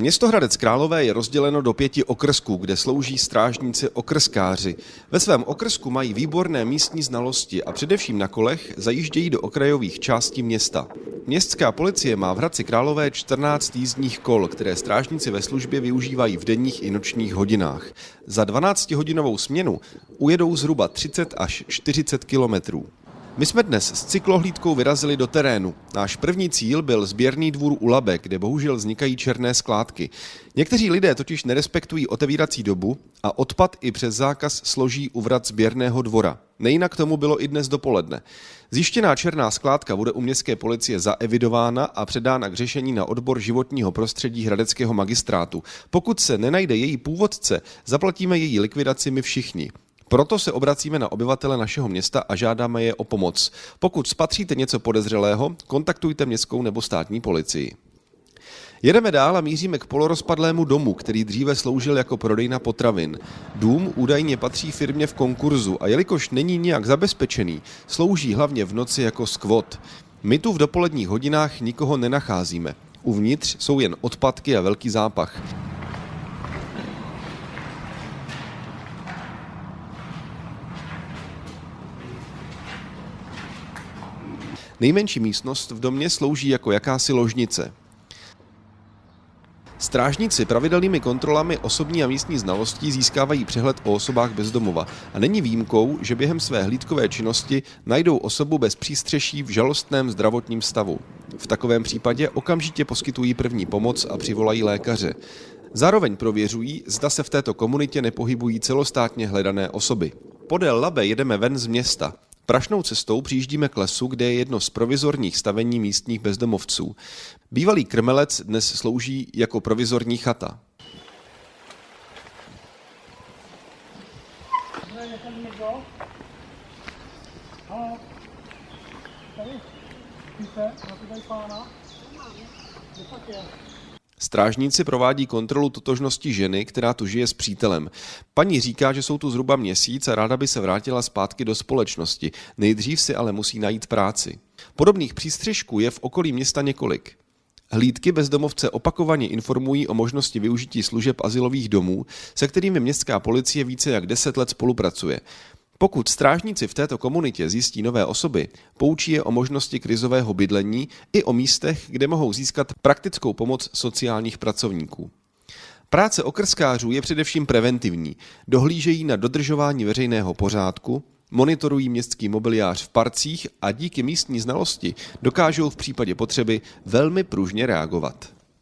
Město Hradec Králové je rozděleno do pěti okrsků, kde slouží strážníci okrskáři. Ve svém okrsku mají výborné místní znalosti a především na kolech zajíždějí do okrajových částí města. Městská policie má v Hradci Králové 14 jízdních kol, které strážníci ve službě využívají v denních i nočních hodinách. Za 12-hodinovou směnu ujedou zhruba 30 až 40 kilometrů. My jsme dnes s cyklohlídkou vyrazili do terénu. Náš první cíl byl sběrný dvůr u Labe, kde bohužel vznikají černé skládky. Někteří lidé totiž nerespektují otevírací dobu a odpad i přes zákaz složí u vrat sběrného dvora. Nejinak tomu bylo i dnes dopoledne. Zjištěná černá skládka bude u městské policie zaevidována a předána k řešení na odbor životního prostředí Hradeckého magistrátu. Pokud se nenajde její původce, zaplatíme její likvidaci my všichni. Proto se obracíme na obyvatele našeho města a žádáme je o pomoc. Pokud spatříte něco podezřelého, kontaktujte městskou nebo státní policii. Jedeme dál a míříme k polorozpadlému domu, který dříve sloužil jako prodejna potravin. Dům údajně patří firmě v konkurzu a jelikož není nijak zabezpečený, slouží hlavně v noci jako skvot. My tu v dopoledních hodinách nikoho nenacházíme. Uvnitř jsou jen odpadky a velký zápach. Nejmenší místnost v domě slouží jako jakási ložnice. Strážníci pravidelnými kontrolami osobní a místní znalostí získávají přehled o osobách bezdomova a není výjimkou, že během své hlídkové činnosti najdou osobu bez přístřeší v žalostném zdravotním stavu. V takovém případě okamžitě poskytují první pomoc a přivolají lékaře. Zároveň prověřují, zda se v této komunitě nepohybují celostátně hledané osoby. Podél Labe jedeme ven z města. Prašnou cestou přijíždíme k lesu, kde je jedno z provizorních stavení místních bezdomovců. Bývalý krmelec dnes slouží jako provizorní chata. Strážníci provádí kontrolu totožnosti ženy, která tu žije s přítelem. Paní říká, že jsou tu zhruba měsíc a ráda by se vrátila zpátky do společnosti. Nejdřív si ale musí najít práci. Podobných přístřežků je v okolí města několik. Hlídky bezdomovce opakovaně informují o možnosti využití služeb asilových domů, se kterými městská policie více jak 10 let spolupracuje. Pokud strážníci v této komunitě zjistí nové osoby, poučí je o možnosti krizového bydlení i o místech, kde mohou získat praktickou pomoc sociálních pracovníků. Práce okrskářů je především preventivní. Dohlížejí na dodržování veřejného pořádku, monitorují městský mobiliář v parcích a díky místní znalosti dokážou v případě potřeby velmi pružně reagovat.